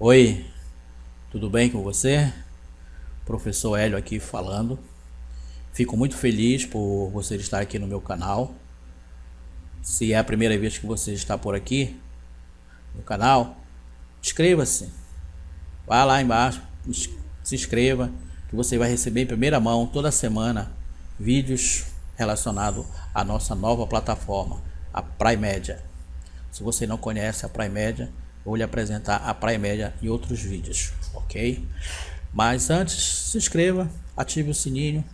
Oi, tudo bem com você? Professor Hélio aqui falando. Fico muito feliz por você estar aqui no meu canal. Se é a primeira vez que você está por aqui no canal, inscreva-se. Vá lá embaixo, se inscreva, que você vai receber em primeira mão toda semana vídeos relacionados à nossa nova plataforma, a Prime Media. Se você não conhece a Prime Media, vou lhe apresentar a Praia Média em outros vídeos, ok? Mas antes, se inscreva, ative o sininho,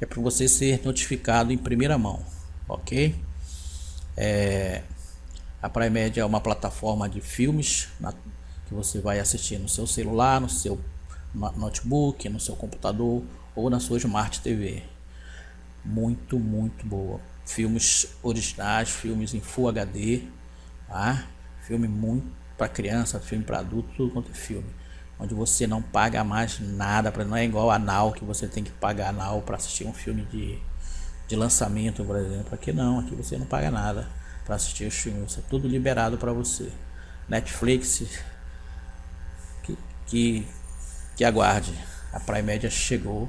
é para você ser notificado em primeira mão, ok? É, a Praia Média é uma plataforma de filmes na, que você vai assistir no seu celular, no seu notebook, no seu computador ou na sua Smart TV. Muito, muito boa. Filmes originais, filmes em Full HD, tá? Filme muito para criança, filme para adulto, tudo quanto é filme. Onde você não paga mais nada, pra, não é igual a Now que você tem que pagar a Now para assistir um filme de, de lançamento, por exemplo. Aqui não, aqui você não paga nada para assistir os filmes, é tudo liberado para você. Netflix, que, que, que aguarde, a Prime Media chegou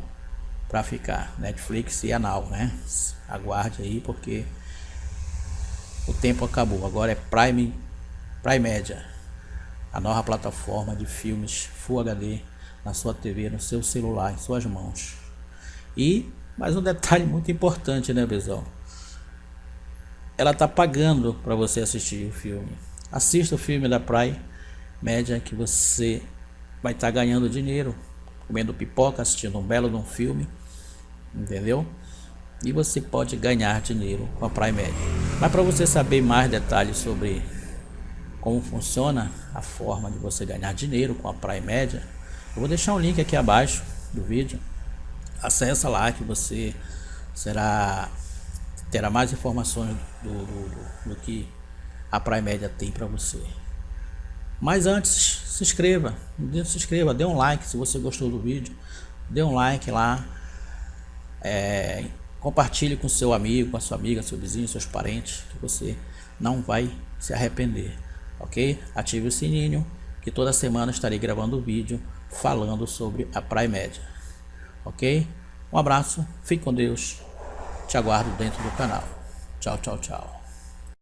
para ficar, Netflix e a Now, né? Aguarde aí porque o tempo acabou, agora é Prime, Prime Media a nova plataforma de filmes Full HD na sua TV, no seu celular, em suas mãos. E mais um detalhe muito importante, né, Bezão? Ela tá pagando para você assistir o filme. Assista o filme da Praia Média que você vai estar tá ganhando dinheiro, comendo pipoca, assistindo um belo de um filme, entendeu? E você pode ganhar dinheiro com a Prime Média. Mas para você saber mais detalhes sobre como funciona a forma de você ganhar dinheiro com a Prime Média, eu vou deixar um link aqui abaixo do vídeo. Acesse lá que você será terá mais informações do, do, do, do que a Prime Média tem para você. Mas antes, se inscreva, se inscreva, dê um like se você gostou do vídeo, dê um like lá, é, compartilhe com seu amigo, com a sua amiga, seu vizinho, seus parentes, que você não vai se arrepender ok? Ative o sininho que toda semana estarei gravando vídeo falando sobre a Prime Média, ok? Um abraço, fique com Deus, te aguardo dentro do canal. Tchau, tchau, tchau.